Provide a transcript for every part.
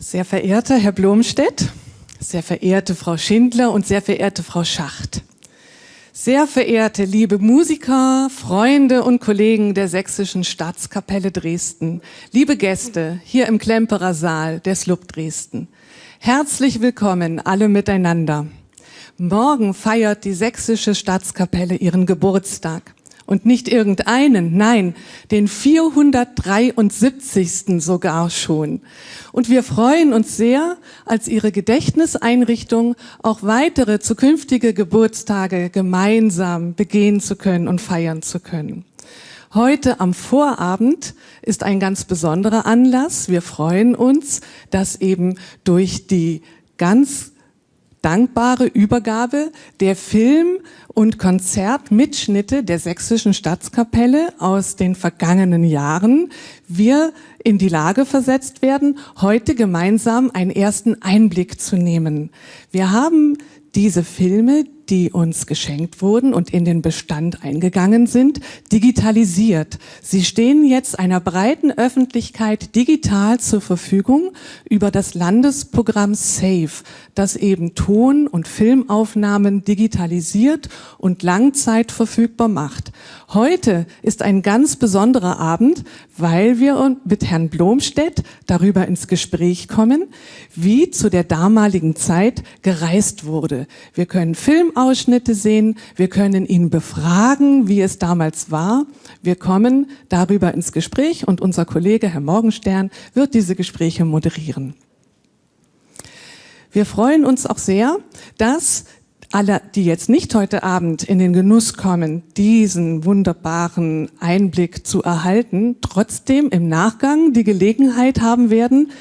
Sehr verehrter Herr Blomstedt, sehr verehrte Frau Schindler und sehr verehrte Frau Schacht. Sehr verehrte liebe Musiker, Freunde und Kollegen der Sächsischen Staatskapelle Dresden, liebe Gäste hier im Klemperer Saal der SLUB Dresden. Herzlich willkommen alle miteinander. Morgen feiert die Sächsische Staatskapelle ihren Geburtstag und nicht irgendeinen, nein, den 473. sogar schon. Und wir freuen uns sehr, als Ihre Gedächtniseinrichtung auch weitere zukünftige Geburtstage gemeinsam begehen zu können und feiern zu können. Heute am Vorabend ist ein ganz besonderer Anlass. Wir freuen uns, dass eben durch die ganz dankbare Übergabe der Film- und Konzertmitschnitte der Sächsischen Staatskapelle aus den vergangenen Jahren wir in die Lage versetzt werden, heute gemeinsam einen ersten Einblick zu nehmen. Wir haben diese Filme, die uns geschenkt wurden und in den Bestand eingegangen sind, digitalisiert. Sie stehen jetzt einer breiten Öffentlichkeit digital zur Verfügung über das Landesprogramm SAFE, das eben Ton- und Filmaufnahmen digitalisiert und Langzeit verfügbar macht. Heute ist ein ganz besonderer Abend, weil wir mit Herrn Blomstedt darüber ins Gespräch kommen, wie zu der damaligen Zeit gereist wurde. Wir können Filmausschnitte sehen, wir können ihn befragen, wie es damals war. Wir kommen darüber ins Gespräch und unser Kollege Herr Morgenstern wird diese Gespräche moderieren. Wir freuen uns auch sehr, dass alle, die jetzt nicht heute Abend in den Genuss kommen, diesen wunderbaren Einblick zu erhalten, trotzdem im Nachgang die Gelegenheit haben werden,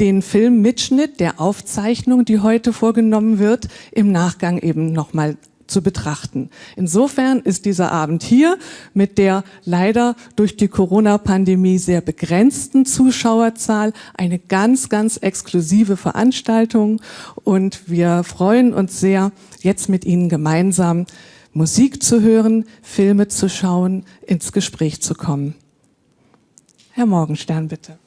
den Filmmitschnitt der Aufzeichnung, die heute vorgenommen wird, im Nachgang eben nochmal zu betrachten. Insofern ist dieser Abend hier mit der leider durch die Corona-Pandemie sehr begrenzten Zuschauerzahl eine ganz, ganz exklusive Veranstaltung und wir freuen uns sehr, jetzt mit Ihnen gemeinsam Musik zu hören, Filme zu schauen, ins Gespräch zu kommen. Herr Morgenstern, bitte.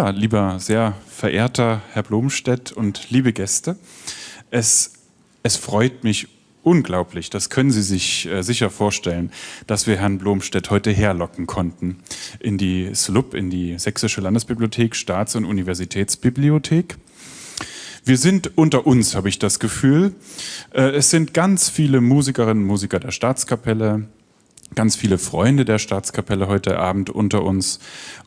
Ja, lieber sehr verehrter Herr Blomstedt und liebe Gäste, es, es freut mich unglaublich, das können Sie sich äh, sicher vorstellen, dass wir Herrn Blomstedt heute herlocken konnten in die SLUB, in die Sächsische Landesbibliothek, Staats- und Universitätsbibliothek. Wir sind unter uns, habe ich das Gefühl. Äh, es sind ganz viele Musikerinnen und Musiker der Staatskapelle, ganz viele Freunde der Staatskapelle heute Abend unter uns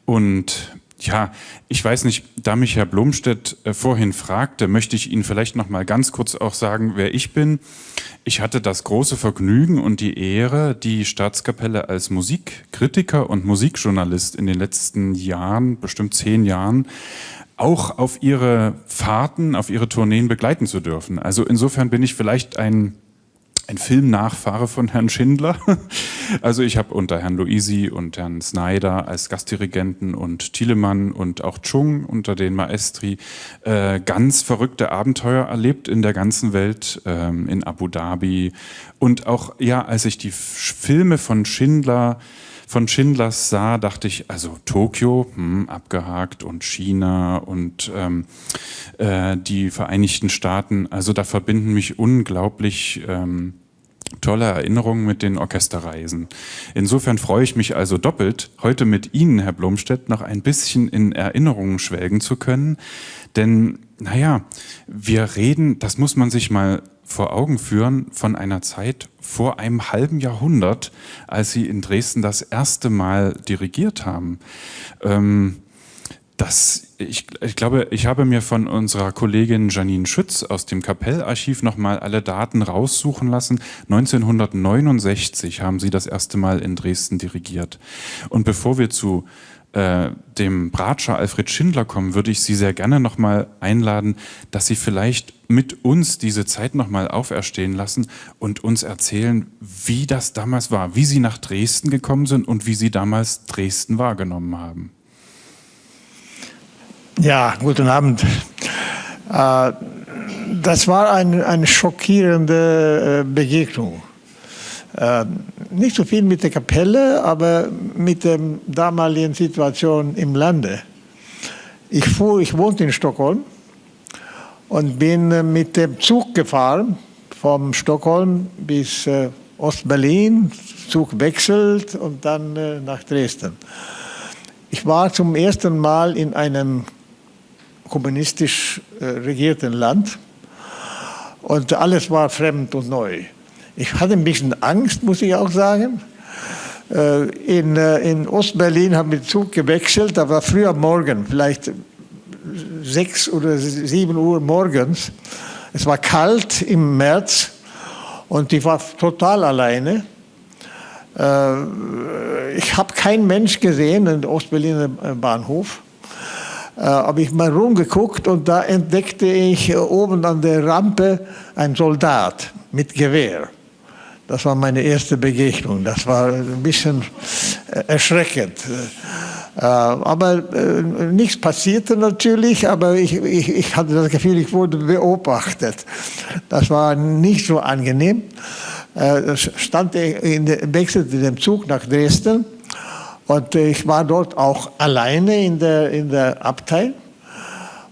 und ja, ich weiß nicht, da mich Herr Blomstedt äh, vorhin fragte, möchte ich Ihnen vielleicht noch mal ganz kurz auch sagen, wer ich bin. Ich hatte das große Vergnügen und die Ehre, die Staatskapelle als Musikkritiker und Musikjournalist in den letzten Jahren, bestimmt zehn Jahren, auch auf ihre Fahrten, auf ihre Tourneen begleiten zu dürfen. Also insofern bin ich vielleicht ein ein Filmnachfahre von Herrn Schindler. Also ich habe unter Herrn Luisi und Herrn Snyder als Gastdirigenten und Thielemann und auch Chung unter den Maestri äh, ganz verrückte Abenteuer erlebt in der ganzen Welt, ähm, in Abu Dhabi. Und auch, ja, als ich die Filme von Schindler von Schindlers sah, dachte ich, also Tokio, hm, abgehakt und China und ähm, äh, die Vereinigten Staaten, also da verbinden mich unglaublich ähm, tolle Erinnerungen mit den Orchesterreisen. Insofern freue ich mich also doppelt, heute mit Ihnen, Herr Blomstedt, noch ein bisschen in Erinnerungen schwelgen zu können. Denn, naja, wir reden, das muss man sich mal vor Augen führen, von einer Zeit vor einem halben Jahrhundert, als Sie in Dresden das erste Mal dirigiert haben. Ähm, Das, ich, ich, glaube, ich habe mir von unserer Kollegin Janine Schütz aus dem Kapellarchiv nochmal alle Daten raussuchen lassen. 1969 haben sie das erste Mal in Dresden dirigiert. Und bevor wir zu äh, dem Bratscher Alfred Schindler kommen, würde ich Sie sehr gerne nochmal einladen, dass Sie vielleicht mit uns diese Zeit nochmal auferstehen lassen und uns erzählen, wie das damals war, wie Sie nach Dresden gekommen sind und wie Sie damals Dresden wahrgenommen haben. Ja, guten Abend. Äh, das war eine, eine schockierende äh, Begegnung. Äh, nicht so viel mit der Kapelle, aber mit der damaligen Situation im Lande. Ich, fuhr, ich wohnte in Stockholm und bin mit dem Zug gefahren, vom Stockholm bis Ostberlin, Zug wechselt und dann nach Dresden. Ich war zum ersten Mal in einem kommunistisch äh, regierten Land und alles war fremd und neu. Ich hatte ein bisschen Angst, muss ich auch sagen. Äh, in, äh, in Ostberlin haben wir Zug gewechselt, da war früher Morgen, vielleicht sechs oder sieben Uhr morgens. Es war kalt im März und ich war total alleine. Ich habe keinen Mensch gesehen in Ostberliner Bahnhof habe ich mal rumgeguckt und da entdeckte ich äh, oben an der Rampe einen Soldat mit Gewehr. Das war meine erste Begegnung. Das war ein bisschen äh, erschreckend. Äh, aber äh, nichts passierte natürlich, aber ich, ich, ich, hatte das Gefühl, ich wurde beobachtet. Das war nicht so angenehm. Äh, stand in, wechselte dem Zug nach Dresden und ich war dort auch alleine in der, in der Abteil.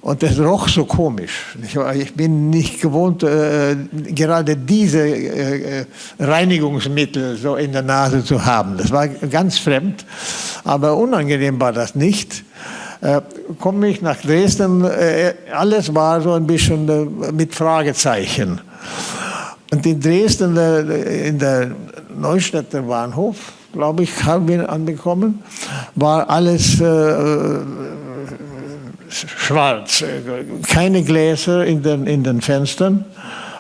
Und das roch so komisch. Ich bin nicht gewohnt, äh, gerade diese äh, Reinigungsmittel so in der Nase zu haben. Das war ganz fremd, aber unangenehm war das nicht. Äh, komme ich nach Dresden, äh, alles war so ein bisschen äh, mit Fragezeichen. Und in Dresden, äh, in der Neustädter Bahnhof, glaube ich, haben wir anbekommen, war alles äh, äh, schwarz. Keine Gläser in den, in den Fenstern,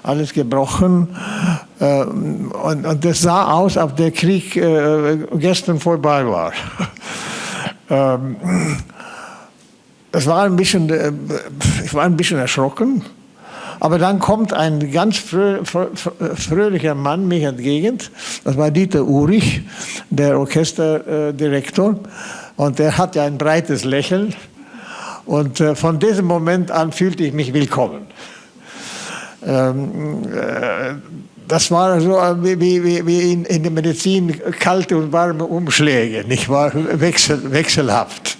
alles gebrochen. Äh, und, und das sah aus, als der Krieg äh, gestern vorbei war. ähm, das war ein bisschen, äh, ich war ein bisschen erschrocken. Aber dann kommt ein ganz frö fröhlicher Mann mich entgegen. Das war Dieter Urich, der Orchesterdirektor. Und der hatte ein breites Lächeln. Und äh, von diesem Moment an fühlte ich mich willkommen. Ähm, äh, das war so wie, wie, wie in, in, der Medizin kalte und warme Umschläge, nicht wahr? Wechsel, wechselhaft.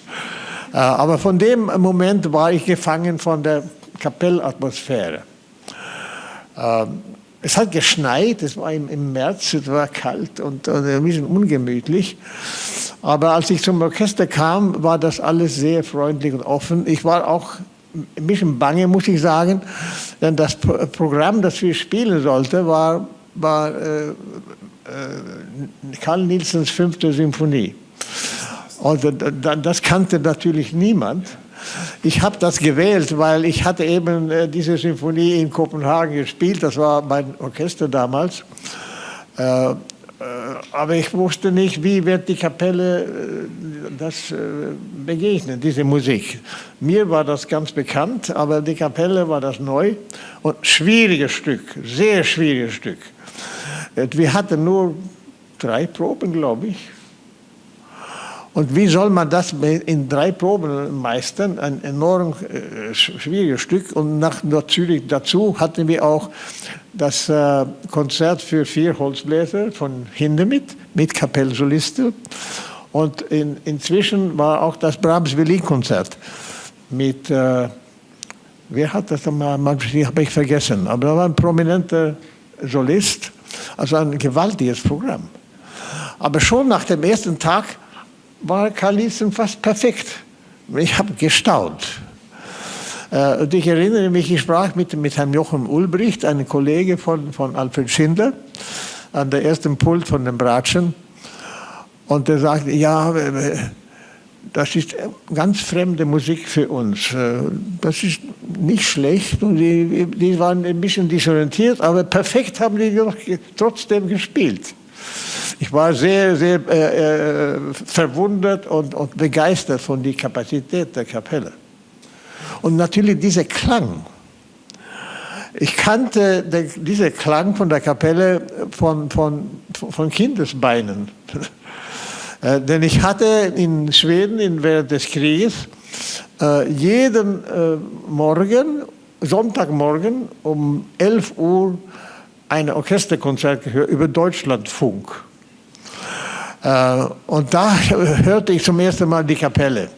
Äh, aber von dem Moment war ich gefangen von der Kapellatmosphäre. Ähm, es hat geschneit, es war im, März, es war kalt und, ein bisschen ungemütlich. Aber als ich zum Orchester kam, war das alles sehr freundlich und offen. Ich war auch ein bisschen bange, muss ich sagen, denn das Programm, das wir spielen sollten, war, war äh, äh, Karl Nielsens fünfte Symphonie. Und das kannte natürlich niemand. Ich habe das gewählt, weil ich hatte eben äh, diese Symphonie in Kopenhagen gespielt. Das war mein Orchester damals. Äh, äh, aber ich wusste nicht, wie wird die Kapelle das begegnen, diese Musik. Mir war das ganz bekannt, aber die Kapelle war das neu und schwieriges Stück, sehr schwieriges Stück. Wir hatten nur drei Proben, glaube ich. Und wie soll man das in drei Proben meistern? Ein enorm äh, schwieriges Stück. Und nach natürlich dazu hatten wir auch das äh, Konzert für vier Holzbläser von Hindemith mit Kapellsoliste. Und in, inzwischen war auch das Brahms Violinkonzert mit, äh, wer hat das einmal, habe ich vergessen, aber da war ein prominenter Solist, also ein gewaltiges Programm. Aber schon nach dem ersten Tag war Karlitsen fast perfekt. Ich habe gestaunt. Äh, und ich erinnere mich, ich sprach mit, mit Herrn Jochen Ulbricht, einem Kollege von, von Alfred Schindler, an der ersten Pult von den Bratschen. Und er sagte, ja, das ist ganz fremde Musik für uns. Äh, das ist nicht schlecht und die, die waren ein bisschen disorientiert, aber perfekt haben die trotzdem gespielt. Ich war sehr, sehr äh, äh, verwundert und, und begeistert von der Kapazität der Kapelle. Und natürlich dieser Klang. Ich kannte diesen Klang von der Kapelle von, von, von Kindesbeinen. Äh, denn ich hatte in Schweden in, während des Krieges äh, jeden äh, Morgen, Sonntagmorgen um 11 Uhr ein Orchesterkonzert gehört über Deutschlandfunk. Äh, und da hörte ich zum ersten Mal die Kapelle.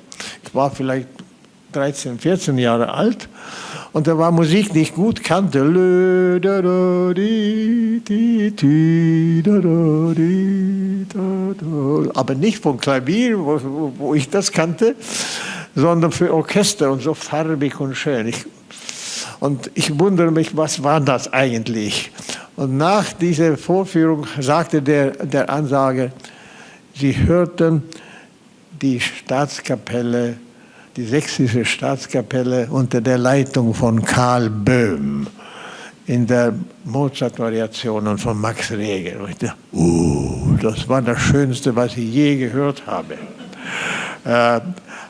Ich war vielleicht 13, 14 Jahre alt und da war Musik nicht gut, kannte. Aber nicht vom Klavier, wo, ich das kannte, sondern für Orchester und so farbig und schön. Ich, und ich wundere mich, was war das eigentlich? Und nach dieser Vorführung sagte der, der Ansager, sie hörten die Staatskapelle die sächsische Staatskapelle unter der Leitung von Karl Böhm in der Mozart-Variationen von Max Reger. Und ich dachte, uh, das war das Schönste, was ich je gehört habe. Äh,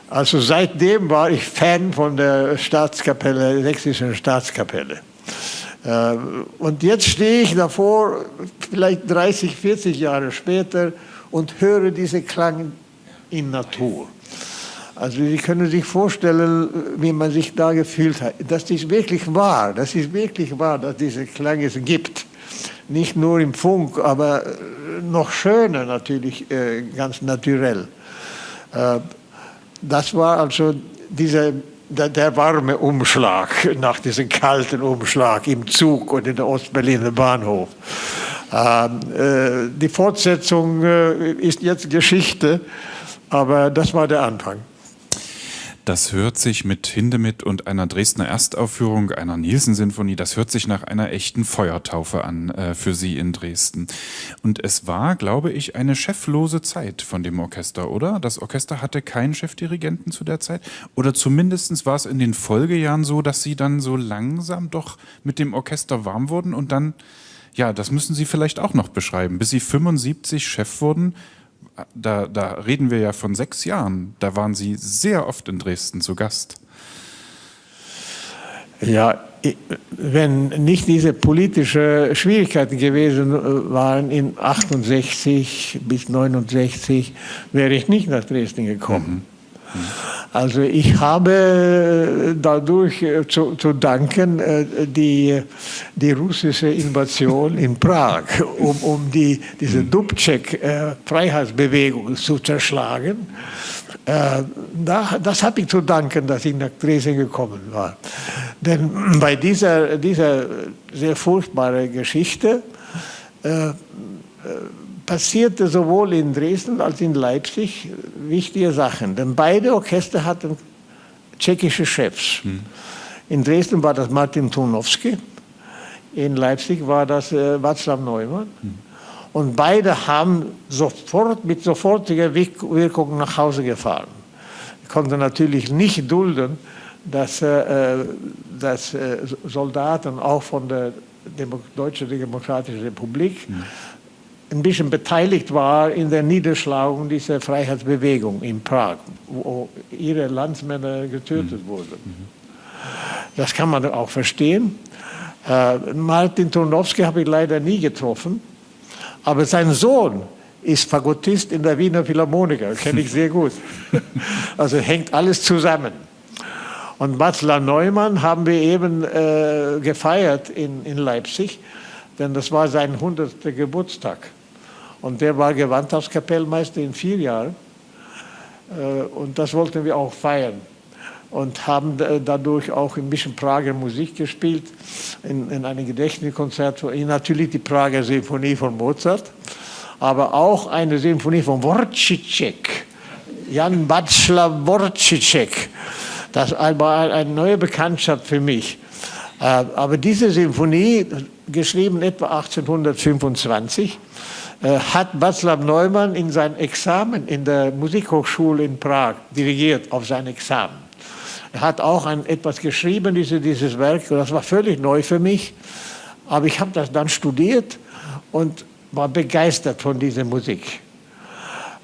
also seitdem war ich Fan von der Staatskapelle, der sächsischen Staatskapelle. Äh, und jetzt stehe ich davor, vielleicht 30, 40 Jahre später, und höre diese Klang in Natur. Also Sie können sich vorstellen, wie man sich da gefühlt hat. Das ist wirklich wahr, das ist wirklich wahr, dass diese Klang es gibt. Nicht nur im Funk, aber noch schöner natürlich, äh, ganz naturell. Äh, das war also dieser, der, der, warme Umschlag nach diesem kalten Umschlag im Zug und in der Ostberliner Bahnhof. Ähm, die Fortsetzung ist jetzt Geschichte, aber das war der Anfang. Das hört sich mit Hindemith und einer Dresdner Erstaufführung einer Nielsen-Sinfonie, das hört sich nach einer echten Feuertaufe an äh, für Sie in Dresden. Und es war, glaube ich, eine cheflose Zeit von dem Orchester, oder? Das Orchester hatte keinen Chefdirigenten zu der Zeit? Oder zumindest war es in den Folgejahren so, dass Sie dann so langsam doch mit dem Orchester warm wurden und dann, ja, das müssen Sie vielleicht auch noch beschreiben, bis Sie 75 Chef wurden, da, da reden wir ja von sechs Jahren. Da waren Sie sehr oft in Dresden zu Gast. Ja, wenn nicht diese politischen Schwierigkeiten gewesen äh, waren in 68 bis 69, wäre ich nicht nach Dresden gekommen. Mhm. Mhm. Also ich habe äh, dadurch äh, zu, zu danken äh, die, die russische Invasion in Prag, um, um die, diese hm. Dubček-Freiheitsbewegung zu zerschlagen. Da, das habe ich zu danken, dass ich nach Dresden gekommen war. Denn bei dieser, dieser sehr furchtbaren Geschichte äh, passierte sowohl in Dresden als in Leipzig wichtige Sachen. Denn beide Orchester hatten tschechische Chefs. Hm. In Dresden war das Martin Tunowski, in Leipzig war das äh, Václav Neumann. Hm. Und beide haben sofort, mit sofortiger Wirkung nach Hause gefahren. Ich konnte natürlich nicht dulden, dass, äh, äh dass äh, Soldaten auch von der Demo Deutschen Demokratischen Republik hm ein bisschen beteiligt war in der Niederschlagung dieser Freiheitsbewegung in Prag, wo ihre Landsmänner getötet mhm. wurden. Das kann man auch verstehen. Äh, Martin Turnowski habe ich leider nie getroffen, aber sein Sohn ist Fagottist in der Wiener Philharmoniker, kenne ich sehr gut. Also hängt alles zusammen. Und Václav Neumann haben wir eben äh, gefeiert in, in Leipzig, denn das war sein 100. Geburtstag. Und der war Gewandhauskapellmeister in vier Jahren. Äh, und das wollten wir auch feiern. Und haben dadurch auch ein bisschen Prager Musik gespielt, in, in einem Gedächtniskonzert, natürlich die Prager Sinfonie von Mozart, aber auch eine Sinfonie von Wojciech, Jan Václav Wojciech. Das war eine neue Bekanntschaft für mich. Äh, aber diese Sinfonie, geschrieben etwa 1825, äh, hat Václav Neumann in sein Examen in der Musikhochschule in Prag dirigiert, auf sein Examen. Er hat auch ein, etwas geschrieben, diese, dieses Werk, das war völlig neu für mich, aber ich habe das dann studiert und war begeistert von dieser Musik.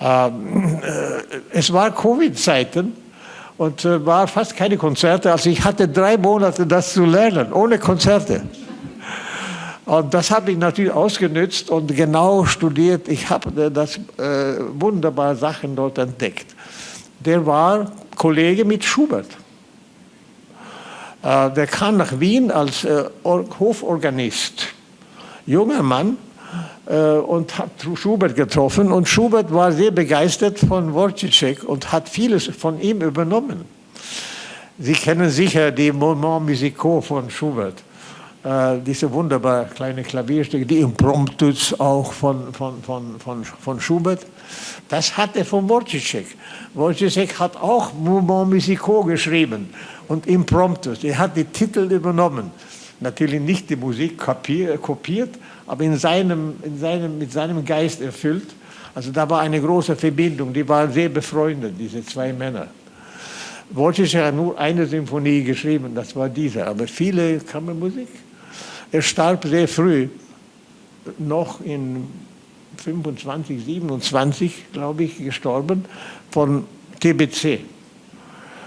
Ähm, äh, es war Covid-Zeiten und äh, war fast keine Konzerte, also ich hatte drei Monate das zu lernen, ohne Konzerte. Und das habe ich natürlich ausgenützt und genau studiert. Ich habe das äh, wunderbare Sachen dort entdeckt. Der war Kollege mit Schubert. Äh, der kam nach Wien als äh, Hoforganist. Junger Mann äh, und hat Schubert getroffen. Und Schubert war sehr begeistert von Wojciech und hat vieles von ihm übernommen. Sie kennen sicher die Moments musicaux von Schubert äh, diese wunderbare kleine Klavierstücke, die Impromptus auch von, von, von, von, von Schubert. Das hat er von Wojciech. Wojciech hat auch Mouvement Musical geschrieben und Impromptus. Er hat die Titel übernommen. Natürlich nicht die Musik kopiert, aber in seinem, in seinem, mit seinem Geist erfüllt. Also da war eine große Verbindung, die waren sehr befreundet, diese zwei Männer. Wojciech hat nur eine Symphonie geschrieben, das war diese, aber viele Kammermusik. Er starb sehr früh, noch in 25, 27, glaube ich, gestorben, von TBC.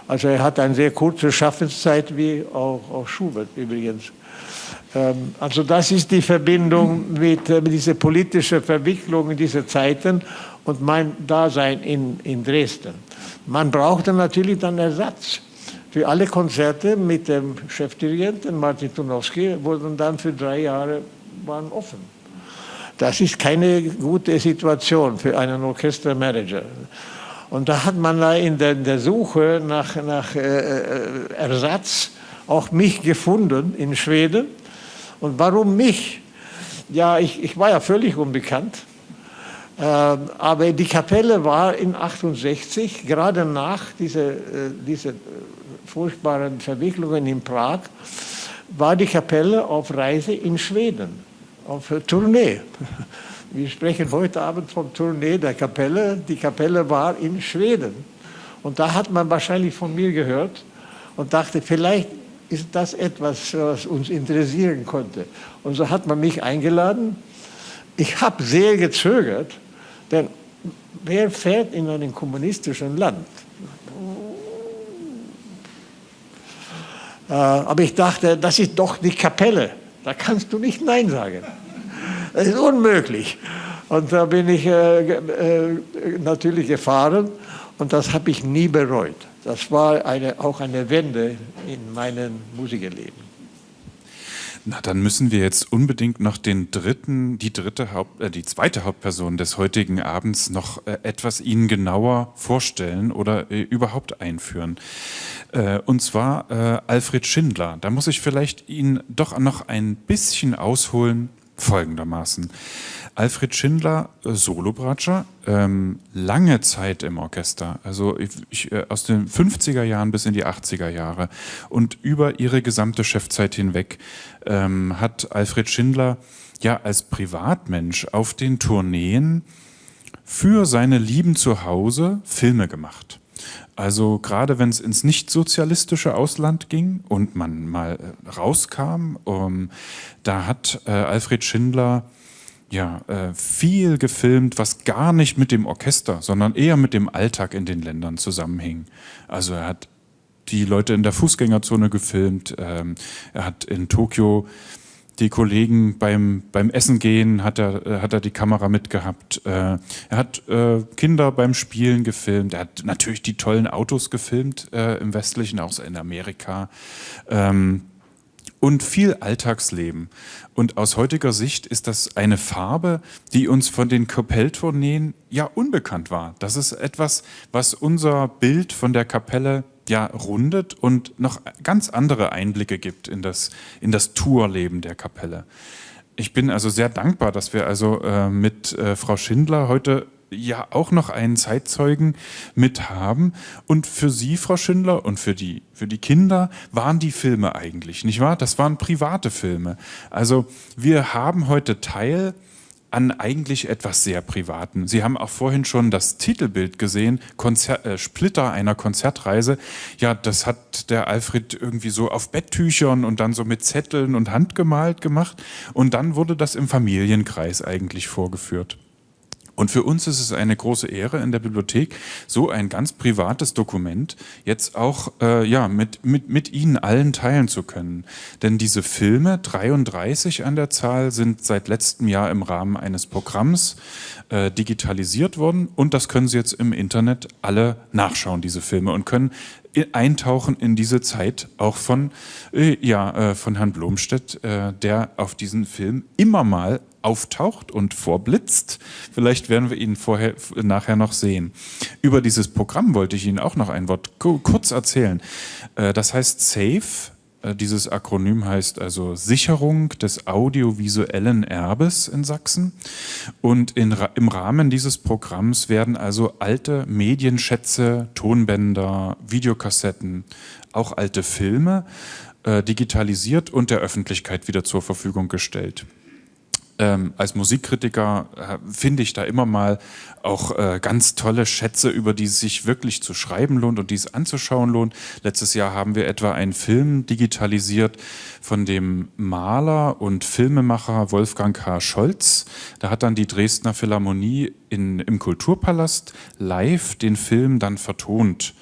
Also er hat eine sehr kurze Schaffenszeit, wie auch, auch Schubert übrigens. Ähm, also das ist die Verbindung mit, äh, mit dieser politischen Verwicklung in diese Zeiten und mein Dasein in, in Dresden. Man brauchte natürlich dann Ersatz für alle Konzerte mit dem Chefdirigenten Martin Tunowski wurden dann für drei Jahre waren offen. Das ist keine gute Situation für einen Orchestermanager. Und da hat man in der, in der Suche nach, nach äh, äh, Ersatz auch mich gefunden in Schweden. Und warum mich? Ja, ich, ich war ja völlig unbekannt. Ähm, aber die Kapelle war in 68, gerade nach dieser äh, diese furchtbaren Verwicklungen in Prag, war die Kapelle auf Reise in Schweden, auf Tournee. Wir sprechen heute Abend vom Tournee der Kapelle. Die Kapelle war in Schweden. Und da hat man wahrscheinlich von mir gehört und dachte, vielleicht ist das etwas, was uns interessieren konnte. Und so hat man mich eingeladen. Ich habe sehr gezögert, denn wer fährt in einem kommunistischen Land? Aber ich dachte, das ist doch die Kapelle. Da kannst du nicht Nein sagen. Das ist unmöglich. Und da bin ich äh, äh, natürlich gefahren und das habe ich nie bereut. Das war eine, auch eine Wende in meinem Musikerleben. Na, dann müssen wir jetzt unbedingt noch den dritten, die dritte Haupt, äh, die zweite Hauptperson des heutigen Abends noch äh, etwas Ihnen genauer vorstellen oder äh, überhaupt einführen. Äh, und zwar äh, Alfred Schindler. Da muss ich vielleicht Ihnen doch noch ein bisschen ausholen, folgendermaßen. Alfred Schindler, äh, Solobratscher, ähm, lange Zeit im Orchester, also ich, ich, äh, aus den 50er Jahren bis in die 80er Jahre und über ihre gesamte Chefzeit hinweg ähm, hat Alfred Schindler ja als Privatmensch auf den Tourneen für seine Lieben zu Hause Filme gemacht. Also gerade wenn es ins nicht-sozialistische Ausland ging und man mal äh, rauskam, um, da hat äh, Alfred Schindler ja, äh, viel gefilmt, was gar nicht mit dem Orchester, sondern eher mit dem Alltag in den Ländern zusammenhing. Also er hat die Leute in der Fußgängerzone gefilmt, ähm, er hat in Tokio die Kollegen beim, beim Essen gehen, hat er, äh, hat er die Kamera mitgehabt. Äh, er hat äh, Kinder beim Spielen gefilmt. Er hat natürlich die tollen Autos gefilmt äh, im Westlichen, auch in Amerika. Ähm, und viel Alltagsleben. Und aus heutiger Sicht ist das eine Farbe, die uns von den Kapelltourneen ja unbekannt war. Das ist etwas, was unser Bild von der Kapelle ja rundet und noch ganz andere Einblicke gibt in das, in das Tourleben der Kapelle. Ich bin also sehr dankbar, dass wir also äh, mit äh, Frau Schindler heute ja auch noch einen Zeitzeugen mit haben. Und für Sie, Frau Schindler, und für die, für die Kinder waren die Filme eigentlich, nicht wahr? Das waren private Filme. Also wir haben heute Teil an eigentlich etwas sehr Privaten. Sie haben auch vorhin schon das Titelbild gesehen, Konzer äh, Splitter einer Konzertreise. Ja, das hat der Alfred irgendwie so auf Betttüchern und dann so mit Zetteln und handgemalt gemacht. Und dann wurde das im Familienkreis eigentlich vorgeführt. Und für uns ist es eine große Ehre in der Bibliothek, so ein ganz privates Dokument jetzt auch äh, ja, mit, mit, mit Ihnen allen teilen zu können. Denn diese Filme, 33 an der Zahl, sind seit letztem Jahr im Rahmen eines Programms äh, digitalisiert worden und das können Sie jetzt im Internet alle nachschauen, diese Filme, und können eintauchen in diese Zeit auch von, äh, ja, äh, von Herrn Blomstedt, äh, der auf diesen Film immer mal auftaucht und vorblitzt. Vielleicht werden wir ihn vorher, nachher noch sehen. Über dieses Programm wollte ich Ihnen auch noch ein Wort kurz erzählen. Äh, das heißt SAFE. Äh, dieses Akronym heißt also Sicherung des audiovisuellen Erbes in Sachsen. Und in, im Rahmen dieses Programms werden also alte Medienschätze, Tonbänder, Videokassetten, auch alte Filme äh, digitalisiert und der Öffentlichkeit wieder zur Verfügung gestellt ähm, als Musikkritiker äh, finde ich da immer mal auch äh, ganz tolle Schätze, über die es sich wirklich zu schreiben lohnt und die es anzuschauen lohnt. Letztes Jahr haben wir etwa einen Film digitalisiert von dem Maler und Filmemacher Wolfgang H. Scholz. Da hat dann die Dresdner Philharmonie in, im Kulturpalast live den Film dann vertont.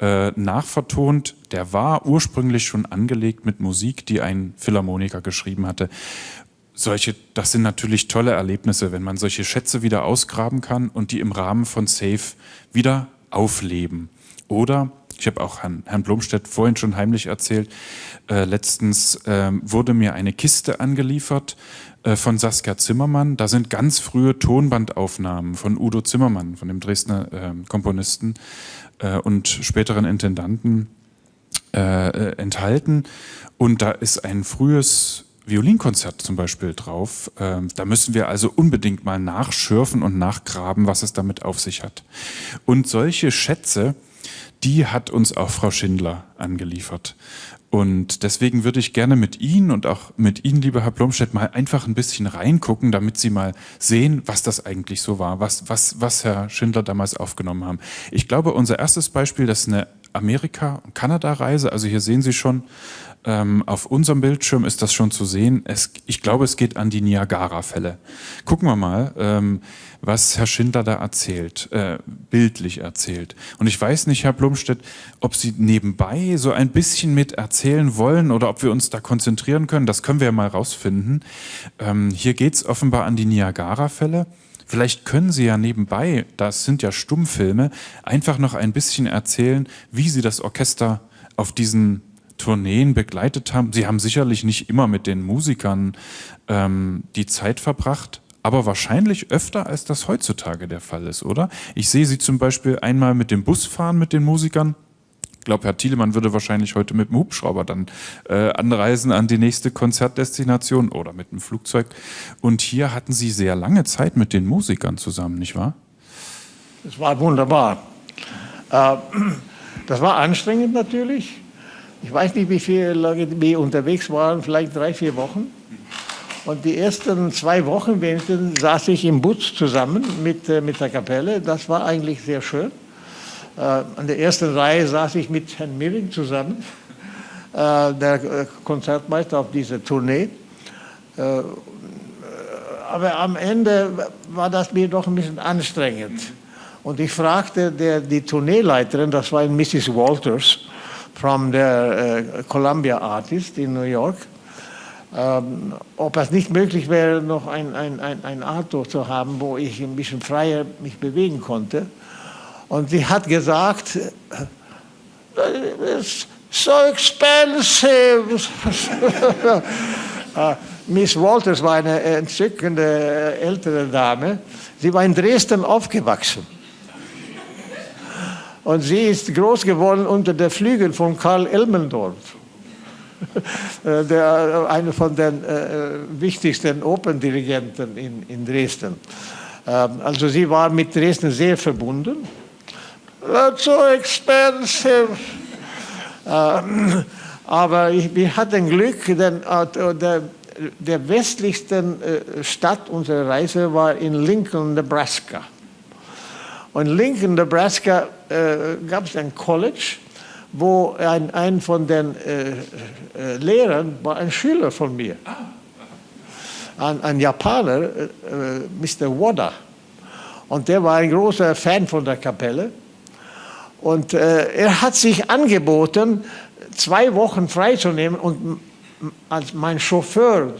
Äh, nachvertont, der war ursprünglich schon angelegt mit Musik, die ein Philharmoniker geschrieben hatte solche, das sind natürlich tolle Erlebnisse, wenn man solche Schätze wieder ausgraben kann und die im Rahmen von Safe wieder aufleben. Oder, ich habe auch Herrn, Herrn Blomstedt vorhin schon heimlich erzählt, äh, letztens äh, wurde mir eine Kiste angeliefert äh, von Saskia Zimmermann. Da sind ganz frühe Tonbandaufnahmen von Udo Zimmermann, von dem Dresdner ähm, Komponisten äh, und späteren Intendanten äh, äh, enthalten. Und da ist ein frühes Violinkonzert zum Beispiel drauf. Ähm, da müssen wir also unbedingt mal nachschürfen und nachgraben, was es damit auf sich hat. Und solche Schätze, die hat uns auch Frau Schindler angeliefert. Und deswegen würde ich gerne mit Ihnen und auch mit Ihnen, lieber Herr Blomstedt, mal einfach ein bisschen reingucken, damit Sie mal sehen, was das eigentlich so war, was, was, was Herr Schindler damals aufgenommen haben. Ich glaube, unser erstes Beispiel, das ist eine Amerika- und Kanada-Reise. Also hier sehen Sie schon, ähm, auf unserem Bildschirm ist das schon zu sehen. Es, ich glaube, es geht an die Niagara-Fälle. Gucken wir mal, ähm, was Herr Schindler da erzählt, äh, bildlich erzählt. Und ich weiß nicht, Herr Blumstedt, ob Sie nebenbei so ein bisschen mit erzählen wollen oder ob wir uns da konzentrieren können. Das können wir ja mal rausfinden. Ähm, hier geht es offenbar an die Niagara-Fälle. Vielleicht können Sie ja nebenbei, das sind ja Stummfilme, einfach noch ein bisschen erzählen, wie Sie das Orchester auf diesen Tourneen begleitet haben. Sie haben sicherlich nicht immer mit den Musikern ähm, die Zeit verbracht, aber wahrscheinlich öfter, als das heutzutage der Fall ist, oder? Ich sehe Sie zum Beispiel einmal mit dem Bus fahren mit den Musikern. Ich glaube, Herr Thielemann würde wahrscheinlich heute mit dem Hubschrauber dann äh, anreisen an die nächste Konzertdestination oder mit dem Flugzeug. Und hier hatten Sie sehr lange Zeit mit den Musikern zusammen, nicht wahr? Das war wunderbar. Äh, das war anstrengend natürlich. Ich weiß nicht, wie viele Leute wir unterwegs waren, vielleicht drei, vier Wochen. Und die ersten zwei Wochen wenigstens saß ich im Bus zusammen mit, äh, mit der Kapelle. Das war eigentlich sehr schön. Äh, an der ersten Reihe saß ich mit Herrn Milling zusammen, äh, der äh, Konzertmeister auf dieser Tournee. aber am Ende war das mir doch ein bisschen anstrengend. Und ich fragte der, die Tourneeleiterin, das war Mrs. Walters, from der Columbia Artist in New York, ähm, ob es nicht möglich wäre, noch ein, ein, ein, ein Auto zu haben, wo ich ein bisschen freier mich bewegen konnte. Und sie hat gesagt, it's so expensive. uh, Miss Walters war eine entzückende äh, ältere Dame. Sie war in Dresden aufgewachsen. Und sie ist groß geworden unter der Flügel von Karl Elmendorf, äh, der, einer von den äh, wichtigsten Operndirigenten in, in Dresden. Ähm, also sie war mit Dresden sehr verbunden. That's so expensive. Uh, aber ich, wir hatten Glück, denn uh, der der westlichsten äh, Stadt unserer Reise war in Lincoln, Nebraska. Und in Lincoln, Nebraska äh, gab es ein College, wo ein, ein von den äh, äh, Lehrern war ein Schüler von mir. Ein, ein Japaner, äh, Mr. Wada. Und der war ein großer Fan von der Kapelle. Und äh, er hat sich angeboten, zwei Wochen freizunehmen und als mein Chauffeur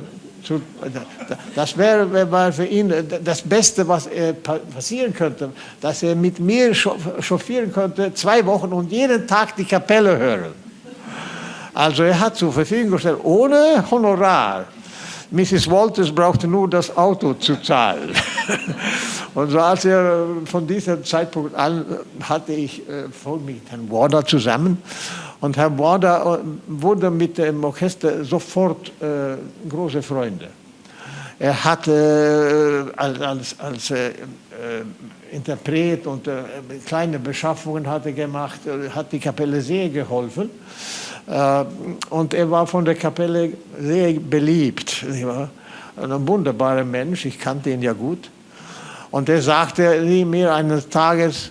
zu, das wäre, für ihn das Beste, was passieren könnte, dass er mit mir chauffieren könnte, zwei Wochen und jeden Tag die Kapelle hören. Also er hat zur Verfügung gestellt, ohne Honorar. Mrs. Walters brauchte nur das Auto zu zahlen. Und so als er von diesem Zeitpunkt an hatte ich äh, voll mit Herrn Warder zusammen. Und Herr Warder äh, wurde mit dem Orchester sofort äh, große Freunde. Er hatte äh, als, als äh, Interpret und äh, kleine Beschaffungen hatte gemacht, hat die Kapelle sehr geholfen. und er war von der Kapelle sehr beliebt. Ein wunderbarer Mensch, ich kannte ihn ja gut. Und er sagte mir eines Tages,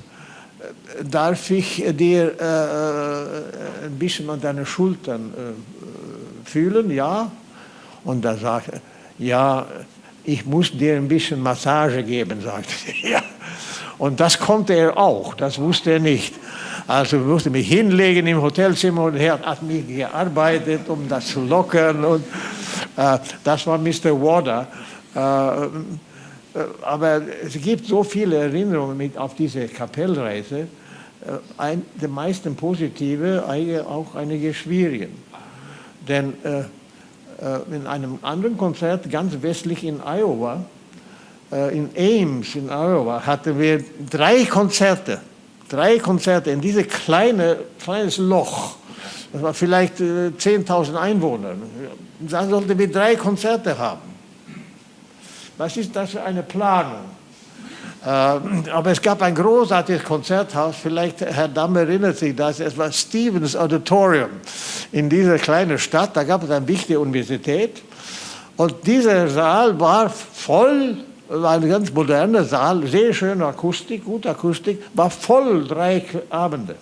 darf ich dir äh, äh, ein bisschen an deine Schultern äh, fühlen? Ja. Und er sagte ja, ich muss dir ein bisschen Massage geben, sagte er. Ja. Und das konnte er auch, das wusste er nicht. Also ich musste mich hinlegen im Hotelzimmer und er hat mich gearbeitet, um das zu lockern. Und, äh, das war Mr. Water. Äh, äh, aber es gibt so viele Erinnerungen mit auf diese Kapellreise, ein, die meisten positive, auch einige schwierige. Denn äh, äh, in einem anderen Konzert ganz westlich in Iowa, äh, in Ames in Iowa, hatten wir drei Konzerte, drei Konzerte in dieses kleine, kleines Loch. Das war vielleicht äh, 10.000 Einwohner. Da sollten wir drei Konzerte haben. Was ist das für eine Planung? Äh, aber es gab ein großartiges Konzerthaus, vielleicht Herr Damm erinnert sich das, es war Stevens Auditorium in dieser kleinen Stadt, da gab es eine wichtige Universität und dieser Saal war voll, war ein ganz moderner Saal, sehr schöne Akustik, gute Akustik, war voll drei Abende.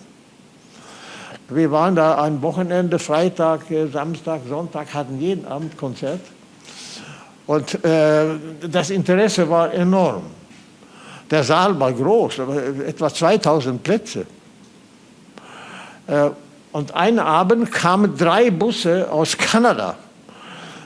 Wir waren da ein Wochenende, Freitag, äh, Samstag, Sonntag, hatten jeden Abend Konzert. Und äh, das Interesse war enorm. Der Saal war groß, etwa 2000 Plätze. Äh, und einen Abend kamen drei Busse aus Kanada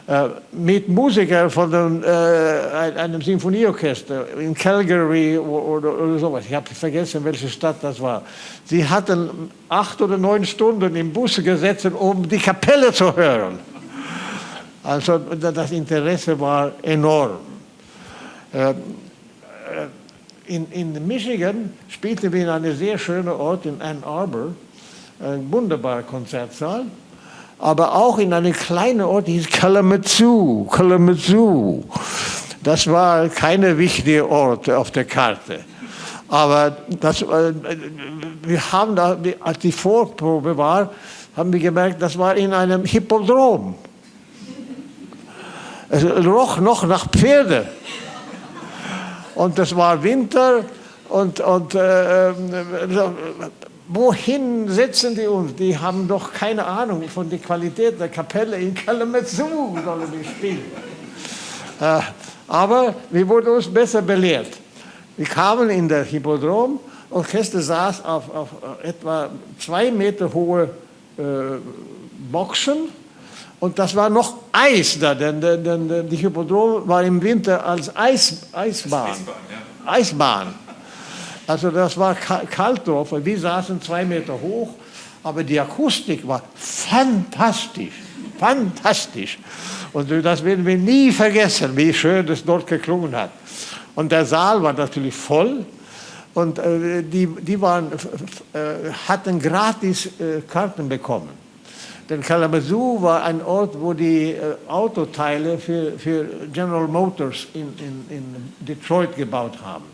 äh, mit Musikern von äh, einem Sinfonieorchester in Calgary oder, sowas. Ich habe vergessen, welche Stadt das war. Sie hatten acht oder neun Stunden im Bus gesetzt, um die Kapelle zu hören. Also das Interesse war enorm. Äh, in, in Michigan spielten wir in einem sehr schönen Ort in Ann Arbor, ein wunderbarer Konzertsaal, aber auch in einem kleinen Ort, hieß Kalamazoo, Kalamazoo. Das war keine wichtige Ort auf der Karte. Aber das, äh, wir haben da, als die Vorprobe war, haben wir gemerkt, das war in einem Hippodrom. Es roch noch nach Pferde. Und es war Winter und, und äh, äh, wohin setzen die uns? Die haben doch keine Ahnung von der Qualität der Kapelle in Kalamazoo sollen die spielen. Äh, aber wir wurden uns besser belehrt. Wir kamen in der Hippodrom, Orchester saß auf, auf etwa zwei Meter hohe äh, Boxen und das war noch Eis da, denn, denn, denn die Hippodrom war im Winter als Eis, Eisbahn. Eisbahn, ja. Eisbahn. Also das war kalt drauf. Wir saßen zwei Meter hoch, aber die Akustik war fantastisch. Fantastisch. Und das werden wir nie vergessen, wie schön das dort geklungen hat. Und der Saal war natürlich voll. Und äh, die, die waren, äh, hatten gratis äh, Karten bekommen. Denn Kalamazoo war ein Ort, wo die äh, Autoteile für, für General Motors in, in, in Detroit gebaut haben.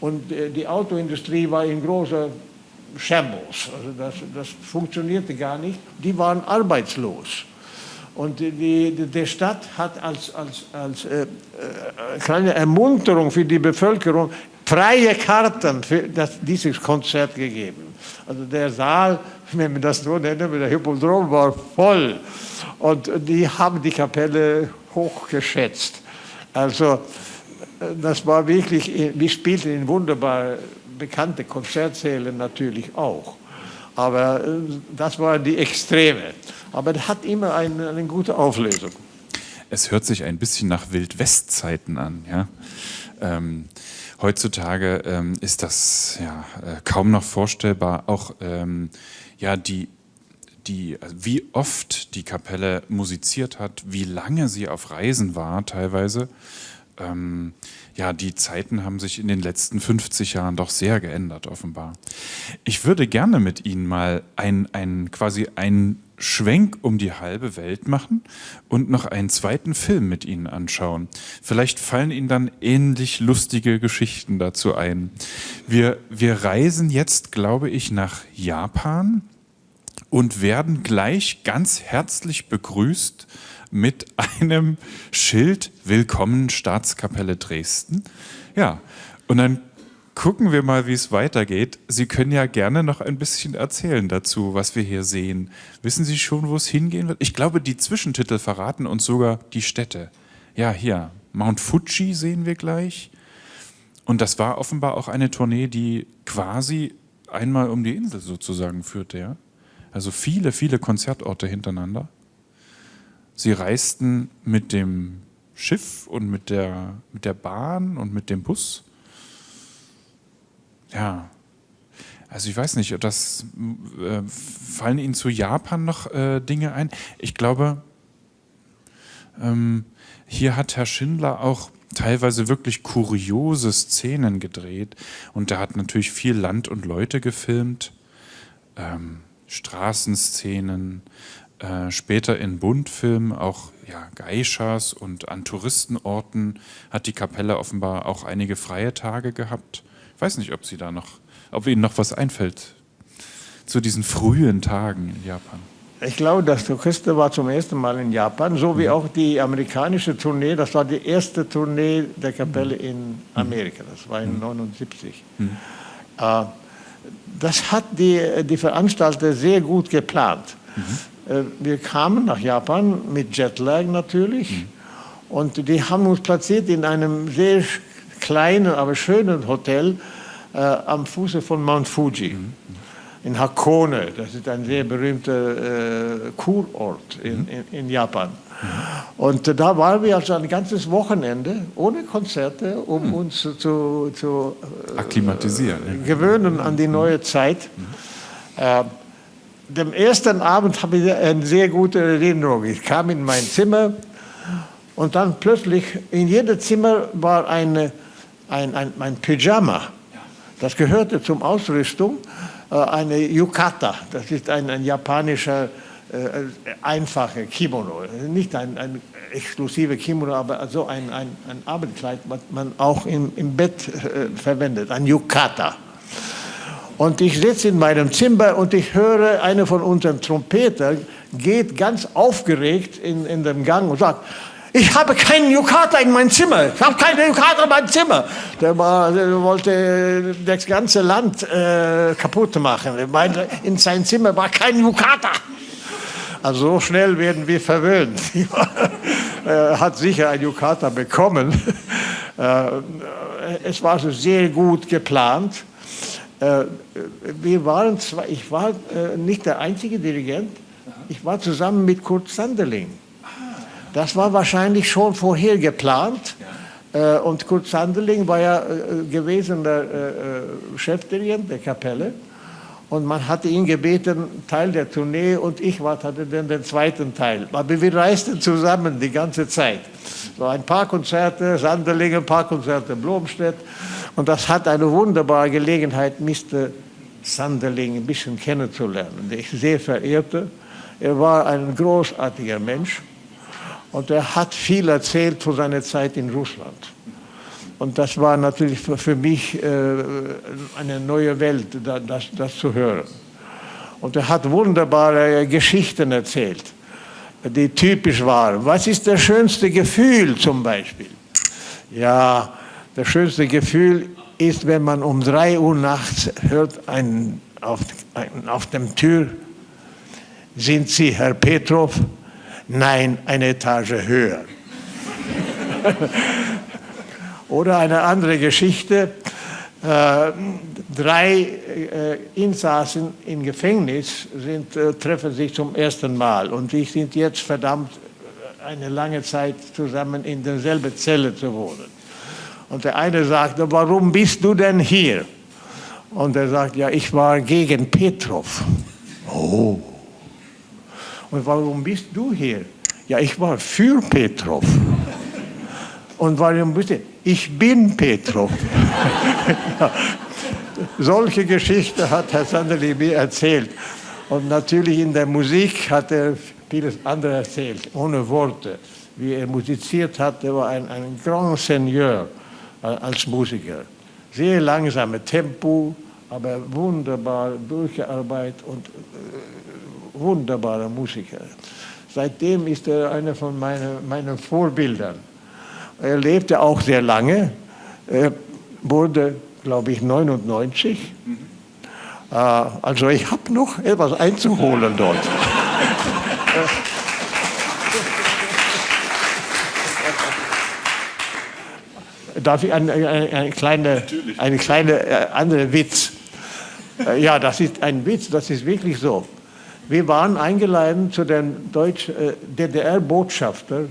Und äh, die Autoindustrie war in großer Shambles. Also das, das funktionierte gar nicht. Die waren arbeitslos. Und die, die, Stadt hat als, als, als äh, äh, kleine Ermunterung für die Bevölkerung freie Karten für das, dieses Konzert gegeben. Also der Saal, wenn wir das so nennen, der Hippodrom war voll. Und die haben die Kapelle hochgeschätzt. Also äh, das war wirklich, wir spielten in wunderbar bekannte Konzertsäle natürlich auch. Aber äh, das waren die Extreme. Aber das hat immer eine, eine gute Auflösung. Es hört sich ein bisschen nach Wildwestzeiten an. Ja? Ähm, heutzutage ähm, ist das ja, äh, kaum noch vorstellbar. Auch ähm, ja, die, die, also wie oft die Kapelle musiziert hat, wie lange sie auf Reisen war teilweise. Ähm, ja, die Zeiten haben sich in den letzten 50 Jahren doch sehr geändert, offenbar. Ich würde gerne mit Ihnen mal ein, ein, quasi einen Schwenk um die halbe Welt machen und noch einen zweiten Film mit Ihnen anschauen. Vielleicht fallen Ihnen dann ähnlich lustige Geschichten dazu ein. Wir, wir reisen jetzt, glaube ich, nach Japan und werden gleich ganz herzlich begrüßt mit einem Schild Willkommen Staatskapelle Dresden. Ja, und dann gucken wir mal, wie es weitergeht. Sie können ja gerne noch ein bisschen erzählen dazu, was wir hier sehen. Wissen Sie schon, wo es hingehen wird? Ich glaube, die Zwischentitel verraten uns sogar die Städte. Ja, hier, Mount Fuji sehen wir gleich. Und das war offenbar auch eine Tournee, die quasi einmal um die Insel sozusagen führte. Ja? Also viele, viele Konzertorte hintereinander. Sie reisten mit dem Schiff und mit der, mit der Bahn und mit dem Bus. Ja, also ich weiß nicht, das äh, fallen Ihnen zu Japan noch äh, Dinge ein? Ich glaube, ähm, hier hat Herr Schindler auch teilweise wirklich kuriose Szenen gedreht und er hat natürlich viel Land und Leute gefilmt, ähm, Straßenszenen, äh, später in Bundfilmen auch ja, Geishas und an Touristenorten hat die Kapelle offenbar auch einige freie Tage gehabt. Ich weiß nicht, ob Sie da noch, ob Ihnen noch was einfällt zu diesen frühen Tagen in Japan. Ich glaube, das Orchester war zum ersten Mal in Japan, so wie mhm. auch die amerikanische Tournee. Das war die erste Tournee der Kapelle mhm. in Amerika. Das war in 1979. Mhm. mhm. Äh, das hat die, die Veranstalter sehr gut geplant. Mhm. Äh, wir kamen nach Japan mit Jetlag natürlich mhm. und die haben uns platziert in einem sehr kleinen, aber schönen Hotel äh, am Fuße von Mount Fuji. Mhm. In Hakone, das ist ein sehr berühmter äh, Kurort in, mhm. in, in Japan. Und äh, da waren wir also ein ganzes Wochenende ohne Konzerte, um uns zu, zu äh, akklimatisieren, gewöhnen an die neue Zeit. Dem ersten Abend habe ich eine sehr gute Erinnerung. Ich kam in mein Zimmer und dann plötzlich in jedem Zimmer war eine, ein, ein, ein Pyjama. Das gehörte zum Ausrüstung, äh, eine Yukata. Das ist ein, ein japanischer äh, einfacher Kimono. Nicht ein, ein exklusiver Kimono, aber so ein, ein, ein Abendkleid, was man auch im, im Bett äh, verwendet, ein Yukata. Und ich sitze in meinem Zimmer und ich höre, einer von unseren Trompetern geht ganz aufgeregt in, in dem Gang und sagt, ich habe keinen Yukata in meinem Zimmer. Ich habe keinen Yukata in meinem Zimmer. Der, war, der wollte das ganze Land äh, kaputt machen. Meine, in seinem Zimmer war kein Yukata. Also so schnell werden wir verwöhnt. er hat sicher ein Yukata bekommen. Äh, es war sehr gut geplant. Äh, wir waren zwar, ich war äh, nicht der einzige Dirigent, ich war zusammen mit Kurt Sanderling. Das war wahrscheinlich schon vorher geplant. Äh, und Kurt Sanderling war ja gewesen der Chefdirigent der Kapelle. Und man hatte ihn gebeten, Teil der Tournee und ich hatte dann den zweiten Teil. Aber wir reisten zusammen die ganze Zeit. So ein paar Konzerte, Sanderling, ein paar Konzerte Blomstedt. Und das hat eine wunderbare Gelegenheit, Mr. Sanderling ein bisschen kennenzulernen, den ich sehr verehrte. Er war ein großartiger Mensch und er hat viel erzählt von seiner Zeit in Russland. Und das war natürlich für mich äh, eine neue Welt, das, das zu hören. Und er hat wunderbare Geschichten erzählt. die typisch waren. Was ist das schönste Gefühl zum Beispiel? Ja, das schönste Gefühl ist, wenn man um 3 Uhr nachts hört einen auf, einen auf dem Tür, sind Sie Herr Petrov? Nein, eine Etage höher. Oder eine andere Geschichte. Äh, drei äh, Insassen im Gefängnis sind, äh, treffen sich zum ersten Mal und die sind jetzt verdammt, eine lange Zeit zusammen in derselben Zelle zu wohnen. Und der eine sagt, warum bist du denn hier? Und er sagt, ja, ich war gegen Petrov. Oh. Und warum bist du hier? Ja, ich war für Petrov. Und warum bist du? Ich bin Petrov. ja. Solche Geschichte hat Herr Sanderli mir erzählt. Und natürlich in der Musik hat er vieles andere erzählt, ohne Worte. Wie er musiziert hat, er war ein, ein Grand Seigneur als Musiker. Sehr langsame Tempo, aber wunderbar durchgearbeitet und äh, wunderbarer Musiker. Seitdem ist er einer von meinen, meinen Vorbildern. Er lebte auch sehr lange, er wurde, glaube ich, 99. Mhm. Äh, also ich habe noch etwas einzuholen dort. Darf ich eine, eine, eine kleine, eine kleine äh, andere Witz? Äh, ja, das ist ein Witz, das ist wirklich so. Wir waren eingeladen zu dem äh, DDR-Botschafter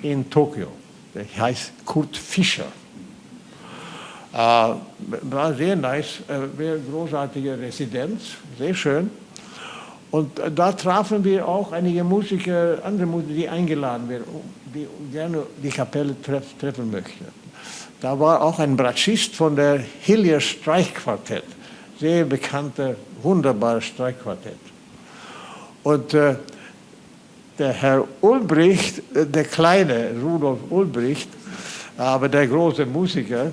in Tokio. Der heißt Kurt Fischer. Äh, war sehr nice, äh, sehr großartige Residenz, sehr schön. Und äh, da trafen wir auch einige Musiker, andere Musiker, die eingeladen werden, die gerne die Kapelle treff, treffen möchten. Da war auch ein Bratschist von der Hillier Streichquartett sehr bekannte, wunderbare Streichquartett. Und äh, der Herr Ulbricht, äh, der kleine Rudolf Ulbricht, aber der große Musiker,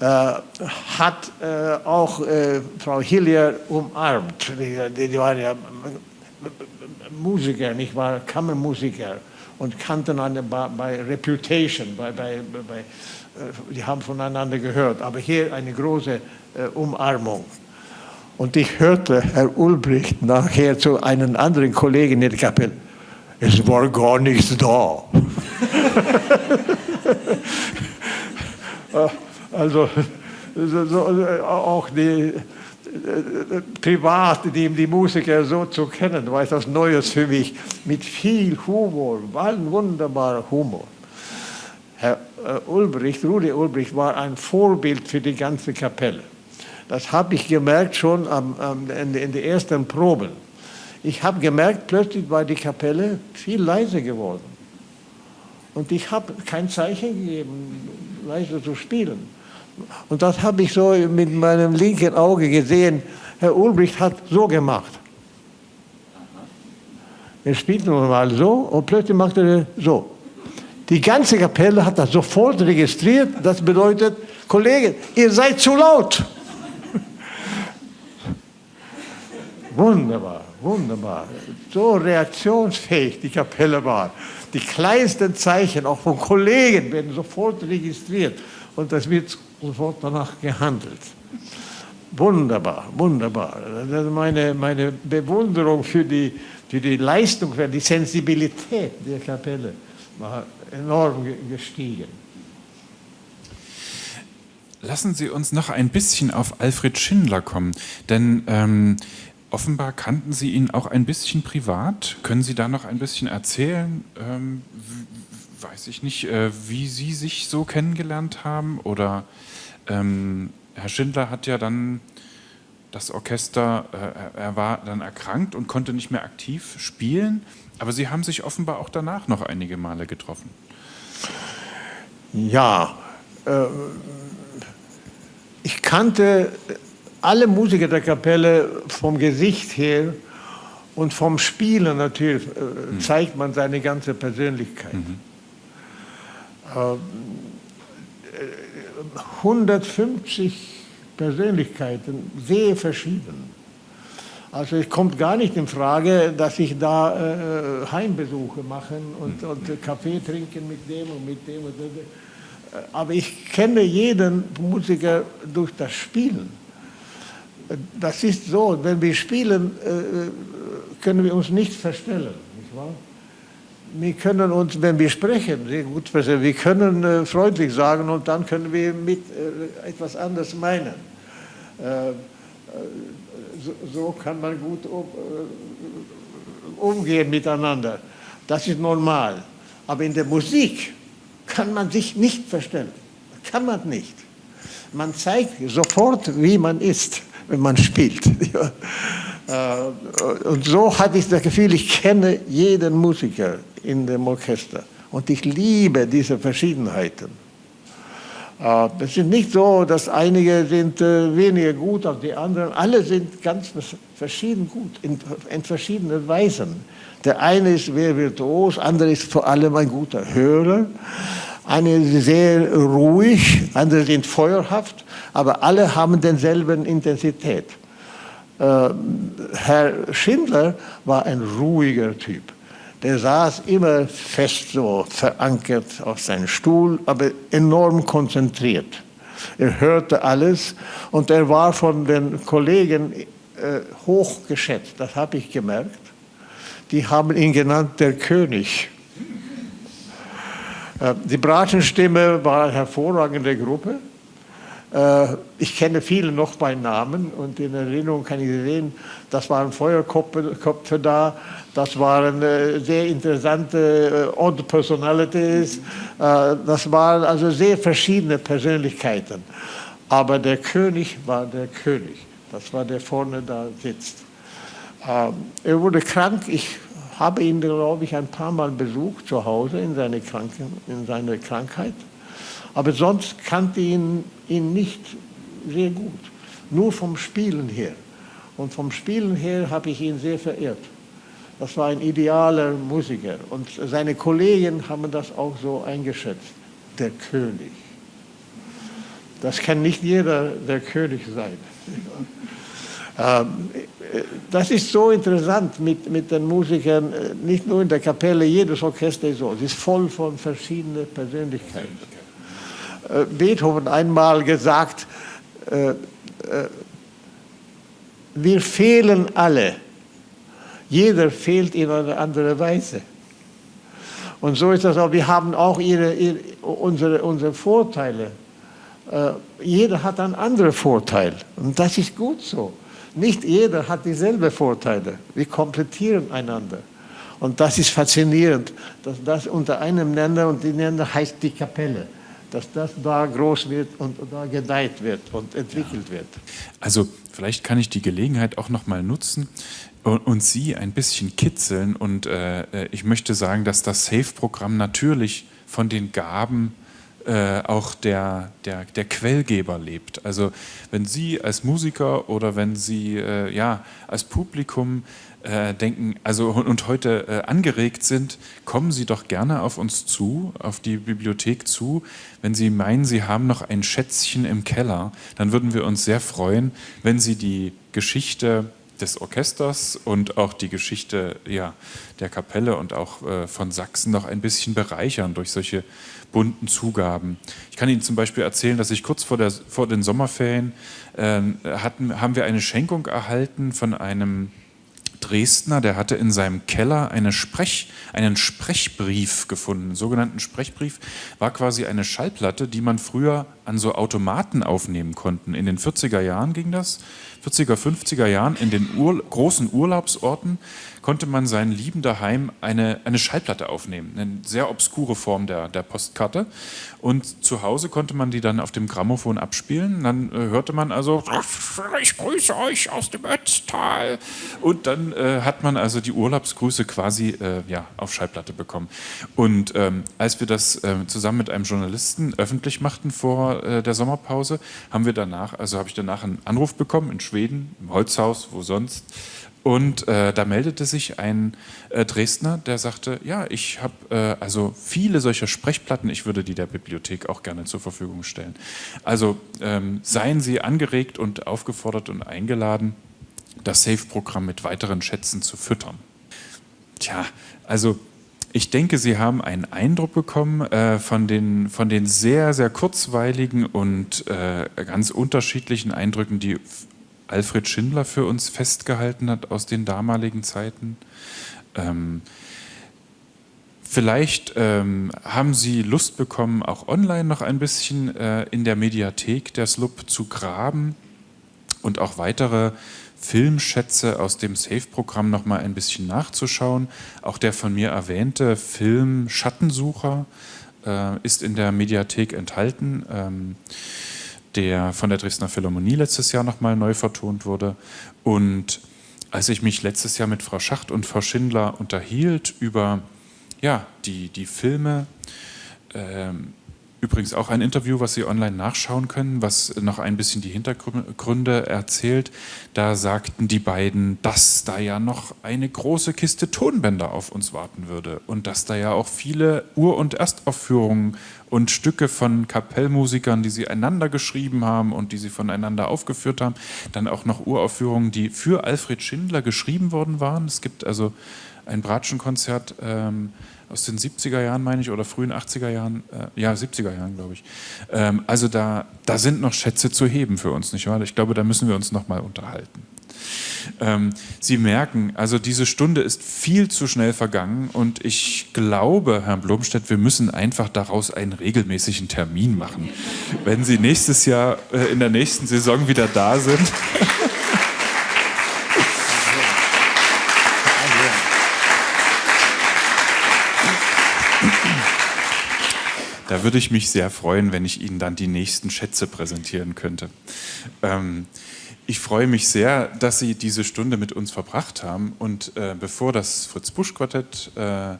äh, hat äh, auch äh, Frau Hillier umarmt. Die, die waren ja Musiker, nicht wahr? Kammermusiker und kannten eine bei Reputation, bei, bei, bei, äh, die haben voneinander gehört. Aber hier eine große Umarmung. Und ich hörte Herr Ulbricht nachher zu einem anderen Kollegen in der Kapelle, es war gar nichts da. also auch die privat, die, die Musiker so zu kennen, war etwas Neues für mich, mit viel Humor, wunderbarer Humor. Herr Ulbricht, Rudi Ulbricht, war ein Vorbild für die ganze Kapelle. Das habe ich gemerkt schon am, am, in, in den ersten Proben. Ich habe gemerkt, plötzlich war die Kapelle viel leiser geworden. Und ich habe kein Zeichen gegeben, leise zu spielen. Und das habe ich so mit meinem linken Auge gesehen. Herr Ulbricht hat so gemacht. Er spielt nun mal so und plötzlich macht er so. Die ganze Kapelle hat das sofort registriert. Das bedeutet, Kollegen, ihr seid zu laut. Wunderbar, wunderbar. So reaktionsfähig die Kapelle war. Die kleinsten Zeichen, auch von Kollegen, werden sofort registriert und das wird sofort danach gehandelt. Wunderbar, wunderbar. Meine, meine Bewunderung für die, für die Leistung, für die Sensibilität der Kapelle war enorm gestiegen. Lassen Sie uns noch ein bisschen auf Alfred Schindler kommen, denn ähm, Offenbar kannten Sie ihn auch ein bisschen privat. Können Sie da noch ein bisschen erzählen? Ähm, weiß ich nicht, äh, wie Sie sich so kennengelernt haben? Oder ähm, Herr Schindler hat ja dann das Orchester, äh, er war dann erkrankt und konnte nicht mehr aktiv spielen. Aber Sie haben sich offenbar auch danach noch einige Male getroffen. Ja, äh, ich kannte alle Musiker der Kapelle vom Gesicht her und vom Spielen natürlich äh, mhm. zeigt man seine ganze Persönlichkeit. Mhm. Äh, 150 Persönlichkeiten, sehr verschieden. Also es kommt gar nicht in Frage, dass ich da äh, Heimbesuche mache und, und Kaffee trinken mit dem und mit dem. Und dem. Aber ich kenne jeden Musiker durch das Spielen. Das ist so, wenn wir spielen, äh, können wir uns nicht verstellen. Nicht wahr? Wir können uns, wenn wir sprechen, sehr gut verstehen, wir können äh, freundlich sagen und dann können wir mit äh, etwas anderes meinen. So, kann man gut umgehen miteinander. Das ist normal. Aber in der Musik kann man sich nicht verstellen. Kann man nicht. Man zeigt sofort, wie man ist, wenn man spielt. Äh, und so hatte ich das Gefühl, ich kenne jeden Musiker in dem Orchester. Und ich liebe diese Verschiedenheiten. Äh, es ist nicht so, dass einige sind äh, weniger gut als die anderen. Alle sind ganz verschieden gut, in, verschiedenen Weisen. Der eine ist sehr virtuos, andere ist vor allem ein guter Hörer. Eine sehr ruhig, andere sind feuerhaft, aber alle haben denselben Intensität. Äh, Herr Schindler war ein ruhiger Typ. Der saß immer fest so verankert auf seinem Stuhl, aber enorm konzentriert. Er hörte alles und er war von den Kollegen äh, hoch das habe ich gemerkt. Die haben ihn genannt der König. Äh, die Bratenstimme war eine hervorragende Gruppe. Äh, ich kenne viele noch bei Namen und in Erinnerung kann ich sehen, das waren Feuerköpfe da, das waren äh, sehr interessante Odd Personalities, das waren also sehr verschiedene Persönlichkeiten. Aber der König war der König, das war der vorne da sitzt. Ähm, er wurde krank, ich habe ihn, glaube ich, ein paar Mal besucht zu Hause in seiner Krankheit. Aber sonst kannte ihn, ihn nicht sehr gut, nur vom Spielen her. Und vom Spielen her habe ich ihn sehr verehrt. Das war ein idealer Musiker. Und seine Kollegen haben das auch so eingeschätzt. Der König. Das kann nicht jeder der König sein. Ähm, das ist so interessant mit, mit den Musikern, äh, nicht nur in der Kapelle, jedes Orchester ist so. Es ist voll von verschiedenen Persönlichkeiten. Äh, Beethoven einmal gesagt, äh, wir fehlen alle. Jeder fehlt in einer anderen Weise. Und so ist das auch. Wir haben auch ihre, ihre, unsere, unsere Vorteile. jeder hat einen anderen Vorteil. Und das ist gut so. Nicht jeder hat dieselben Vorteile. Wir komplettieren einander. Und das ist faszinierend, dass das unter einem Nenner und die Nenner heißt die Kapelle dass das da groß wird und da gedeiht wird und entwickelt ja. wird. Also vielleicht kann ich die Gelegenheit auch noch mal nutzen und, und Sie ein bisschen kitzeln und äh, ich möchte sagen, dass das SAFE-Programm natürlich von den Gaben äh, auch der, der, der Quellgeber lebt. Also wenn Sie als Musiker oder wenn Sie äh, ja, als Publikum äh, denken, also und heute äh, angeregt sind, kommen Sie doch gerne auf uns zu, auf die Bibliothek zu. Wenn Sie meinen, Sie haben noch ein Schätzchen im Keller, dann würden wir uns sehr freuen, wenn Sie die Geschichte des Orchesters und auch die Geschichte ja, der Kapelle und auch äh, von Sachsen noch ein bisschen bereichern durch solche bunten Zugaben. Ich kann Ihnen zum Beispiel erzählen, dass ich kurz vor, der, vor den Sommerferien äh, hatten, haben wir eine Schenkung erhalten von einem Dresdner, der hatte in seinem Keller eine Sprech, einen Sprechbrief gefunden. Einen sogenannten Sprechbrief war quasi eine Schallplatte, die man früher an so Automaten aufnehmen konnte. In den 40er Jahren ging das, 40er, 50er Jahren, in den Ur großen Urlaubsorten konnte man seinen Lieben daheim eine, eine Schallplatte aufnehmen. Eine sehr obskure Form der, der Postkarte. Und zu Hause konnte man die dann auf dem Grammophon abspielen. Dann äh, hörte man also, ich grüße euch aus dem Ötztal. Und dann äh, hat man also die Urlaubsgrüße quasi äh, ja, auf Schallplatte bekommen. Und ähm, als wir das ähm, zusammen mit einem Journalisten öffentlich machten vor äh, der Sommerpause, haben wir danach, also habe ich danach einen Anruf bekommen in Schweden, im Holzhaus, wo sonst, und äh, da meldete sich ein äh, Dresdner, der sagte, ja, ich habe äh, also viele solcher Sprechplatten, ich würde die der Bibliothek auch gerne zur Verfügung stellen. Also ähm, seien Sie angeregt und aufgefordert und eingeladen, das SAFE-Programm mit weiteren Schätzen zu füttern. Tja, also ich denke, Sie haben einen Eindruck bekommen äh, von, den, von den sehr, sehr kurzweiligen und äh, ganz unterschiedlichen Eindrücken, die Alfred Schindler für uns festgehalten hat aus den damaligen Zeiten. Ähm, vielleicht ähm, haben Sie Lust bekommen, auch online noch ein bisschen äh, in der Mediathek der SLUB zu graben und auch weitere Filmschätze aus dem SAFE-Programm noch mal ein bisschen nachzuschauen. Auch der von mir erwähnte Film Schattensucher äh, ist in der Mediathek enthalten, ähm, der von der Dresdner Philharmonie letztes Jahr noch mal neu vertont wurde. Und als ich mich letztes Jahr mit Frau Schacht und Frau Schindler unterhielt über ja, die, die Filme, ähm, Übrigens auch ein Interview, was Sie online nachschauen können, was noch ein bisschen die Hintergründe erzählt. Da sagten die beiden, dass da ja noch eine große Kiste Tonbänder auf uns warten würde und dass da ja auch viele Ur- und Erstaufführungen und Stücke von Kapellmusikern, die sie einander geschrieben haben und die sie voneinander aufgeführt haben, dann auch noch Uraufführungen, die für Alfred Schindler geschrieben worden waren. Es gibt also ein Bratschenkonzert ähm, aus den 70er Jahren, meine ich, oder frühen 80er Jahren, äh, ja, 70er Jahren, glaube ich. Ähm, also da, da sind noch Schätze zu heben für uns, nicht wahr? Ich glaube, da müssen wir uns noch mal unterhalten. Ähm, Sie merken, also diese Stunde ist viel zu schnell vergangen und ich glaube, Herr Blomstedt, wir müssen einfach daraus einen regelmäßigen Termin machen. Wenn Sie nächstes Jahr äh, in der nächsten Saison wieder da sind. Da würde ich mich sehr freuen, wenn ich Ihnen dann die nächsten Schätze präsentieren könnte. Ähm, ich freue mich sehr, dass Sie diese Stunde mit uns verbracht haben. Und äh, bevor das Fritz-Busch-Quartett äh,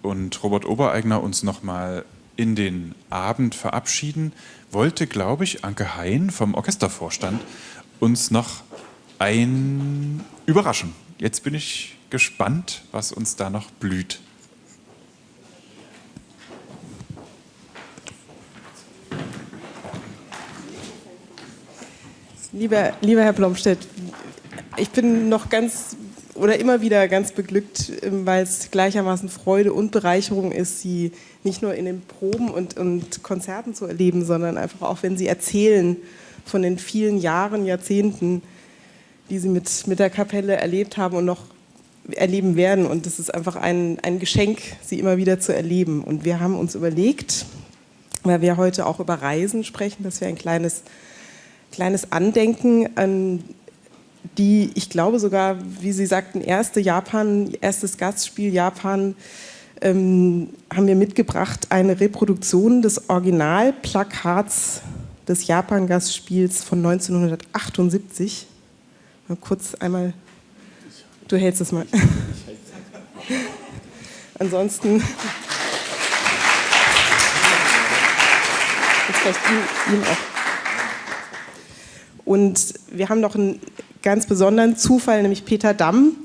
und Robert Obereigner uns nochmal in den Abend verabschieden, wollte, glaube ich, Anke Hein vom Orchestervorstand uns noch ein überraschen. Jetzt bin ich gespannt, was uns da noch blüht. Lieber, lieber Herr Blomstedt, ich bin noch ganz oder immer wieder ganz beglückt, ähm, weil es gleichermaßen Freude und Bereicherung ist, Sie nicht nur in den Proben und, und Konzerten zu erleben, sondern einfach auch, wenn Sie erzählen von den vielen Jahren, Jahrzehnten, die Sie mit, mit der Kapelle erlebt haben und noch erleben werden. Und es ist einfach ein, ein Geschenk, Sie immer wieder zu erleben. Und wir haben uns überlegt, weil wir heute auch über Reisen sprechen, dass wir ein kleines kleines Andenken an die, ich glaube sogar, wie Sie sagten, erste Japan, erstes Gastspiel Japan, ähm, haben wir mitgebracht eine Reproduktion des Originalplakats des Japan-Gastspiels von 1978. Mal kurz einmal, du hältst es mal. Ansonsten, vielleicht ihm auch. Und wir haben noch einen ganz besonderen Zufall, nämlich Peter Damm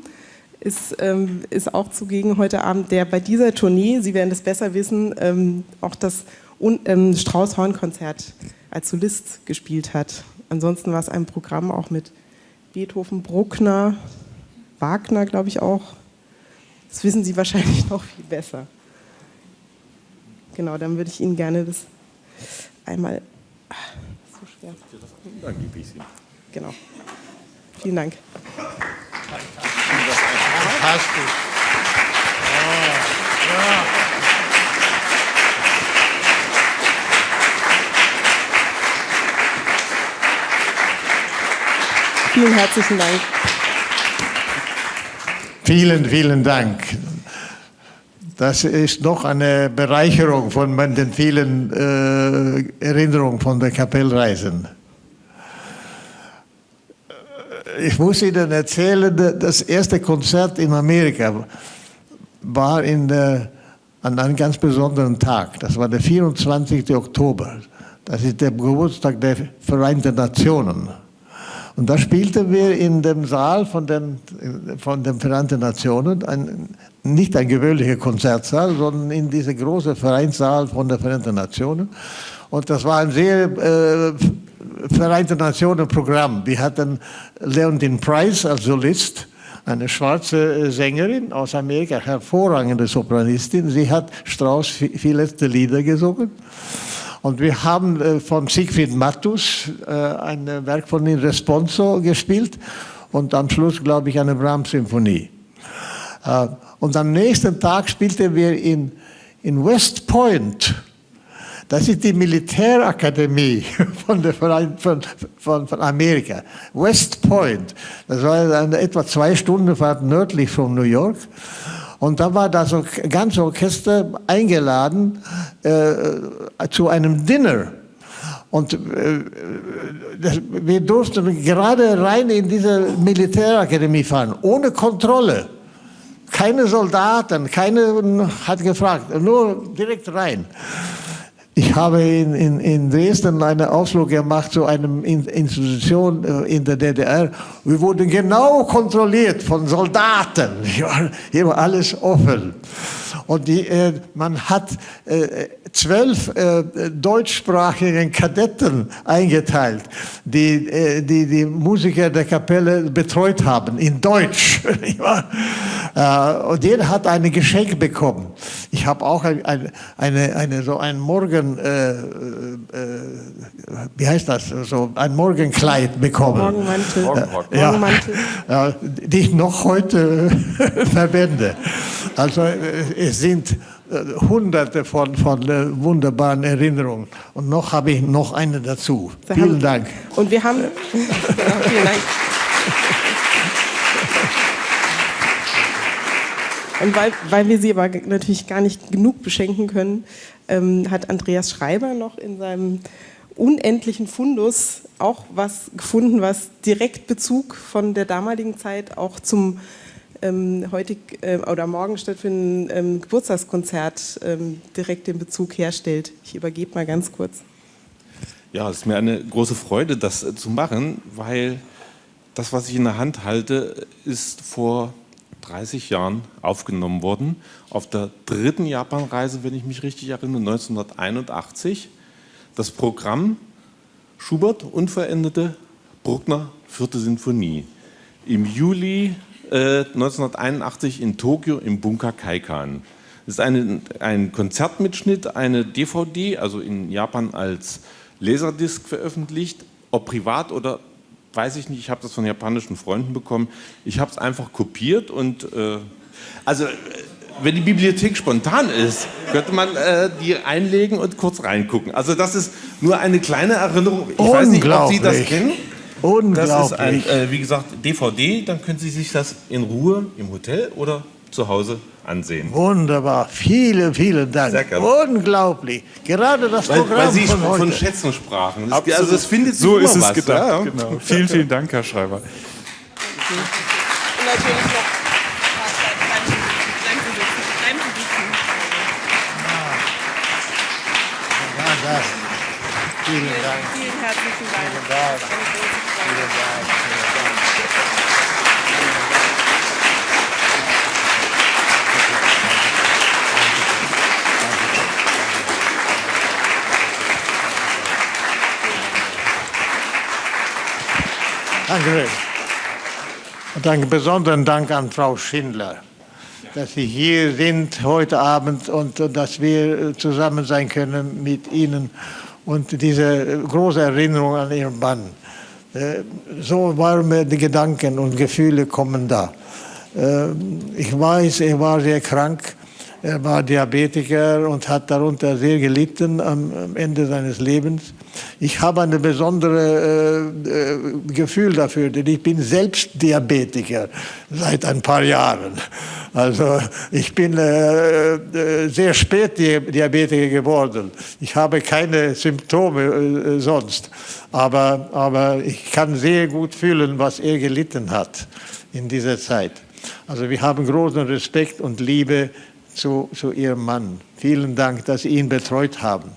ist, ähm, ist auch zugegen heute Abend, der bei dieser Tournee, Sie werden das besser wissen, ähm, auch das ähm, Strauß-Horn-Konzert als Solist gespielt hat. Ansonsten war es ein Programm auch mit Beethoven, Bruckner, Wagner, glaube ich auch. Das wissen Sie wahrscheinlich noch viel besser. Genau, dann würde ich Ihnen gerne das einmal schwer. Dann gebe ich sie. Genau. Vielen Dank. Fantastisch. Ja. Vielen herzlichen Dank. Vielen, vielen Dank. Das ist noch eine Bereicherung von den vielen äh, Erinnerungen von der Kapellreisen. Ich muss Ihnen erzählen, das erste Konzert in Amerika war in der, an einem ganz besonderen Tag. Das war der 24. Oktober. Das ist der Geburtstag der Vereinten Nationen. Und da spielten wir in dem Saal von den, von den Vereinten Nationen, ein, nicht ein gewöhnlicher Konzertsaal, sondern in diesem großen Vereinssaal von den Vereinten Nationen. Und das war ein sehr äh, Vereinten Nationen Programm. Wir hatten Leontine Price als Solist, eine schwarze äh, Sängerin aus Amerika, hervorragende Sopranistin. Sie hat Strauss viele Lieder gesungen. Und wir haben äh, von Siegfried Mattus äh, ein Werk von ihm Responso gespielt und am Schluss, glaube ich, eine Brahms-Symphonie. Und am nächsten Tag spielten wir in, in West Point das ist die Militärakademie von, der, von, von, von Amerika, West Point. Das war eine etwa zwei Stunden Fahrt nördlich von New York. Und da war das ganze Orchester eingeladen äh, zu einem Dinner. Und äh, wir durften gerade rein in diese Militärakademie fahren, ohne Kontrolle. Keine Soldaten, keine hat gefragt, nur direkt rein. Ich habe in, in, in Dresden einen Ausflug gemacht zu einer Institution äh, in der DDR. Wir wurden genau kontrolliert von Soldaten. Hier war alles offen. Und die, äh, man hat äh, zwölf äh, deutschsprachigen Kadetten eingeteilt, die, äh, die die Musiker der Kapelle betreut haben, in Deutsch. Äh, und jeder hat ein Geschenk bekommen. Ich habe auch ein, ein, eine, eine, so ein Morgen, äh, äh, wie heißt das, so ein Morgenkleid bekommen. Morgenmantel. Morgenmantel. Ja, die ich noch heute verwende. Also es sind hunderte von, von wunderbaren Erinnerungen. Und noch habe ich noch eine dazu. Wir vielen haben, Dank. Und wir haben... ja, vielen Dank. Und weil, weil wir sie aber natürlich gar nicht genug beschenken können, ähm, hat Andreas Schreiber noch in seinem unendlichen Fundus auch was gefunden, was direkt Bezug von der damaligen Zeit auch zum ähm, heutig äh, oder morgen stattfindenden ähm, Geburtstagskonzert ähm, direkt den Bezug herstellt. Ich übergebe mal ganz kurz. Ja, es ist mir eine große Freude, das äh, zu machen, weil das, was ich in der Hand halte, ist vor 30 Jahren aufgenommen worden. Auf der dritten Japanreise, wenn ich mich richtig erinnere, 1981. Das Programm Schubert, unveränderte, Bruckner, vierte Sinfonie. Im Juli äh, 1981 in Tokio im Bunker Kaikan. Das ist eine, ein Konzertmitschnitt, eine DVD, also in Japan als Laserdisc veröffentlicht, ob privat oder weiß ich nicht, ich habe das von japanischen Freunden bekommen. Ich habe es einfach kopiert und äh, also wenn die Bibliothek spontan ist, könnte man äh, die einlegen und kurz reingucken. Also das ist nur eine kleine Erinnerung. Ich weiß nicht, ob Sie das kennen. Unglaublich. Das ist ein, äh, wie gesagt, DVD, dann können Sie sich das in Ruhe im Hotel oder zu Hause ansehen. Wunderbar, vielen, vielen Dank. Sehr gerne. Unglaublich. Gerade das weil, Programm weil Sie von, von heute. Schätzen sprachen. Das, also das findet so ist es was, gedacht. Ja? Genau. Vielen, vielen Dank, Herr Schreiber. Und natürlich noch Vielen Dank. Vielen herzlichen Dank. Vielen Dank. Vielen Dank. Danke. Und einen besonderen Dank an Frau Schindler, dass Sie hier sind heute Abend und dass wir zusammen sein können mit Ihnen und diese große Erinnerung an Ihren Mann. Äh, so warme Gedanken und Gefühle kommen da. Äh, ich weiß, er war sehr krank er war Diabetiker und hat darunter sehr gelitten am, Ende seines Lebens. Ich habe ein besonderes äh, äh, Gefühl dafür, denn ich bin selbst Diabetiker seit ein paar Jahren. Also ich bin äh, äh sehr spät Diabetiker geworden. Ich habe keine Symptome äh, sonst, aber, aber ich kann sehr gut fühlen, was er gelitten hat in dieser Zeit. Also wir haben großen Respekt und Liebe zu, zu Ihrem Mann. Vielen Dank, dass Sie ihn betreut haben.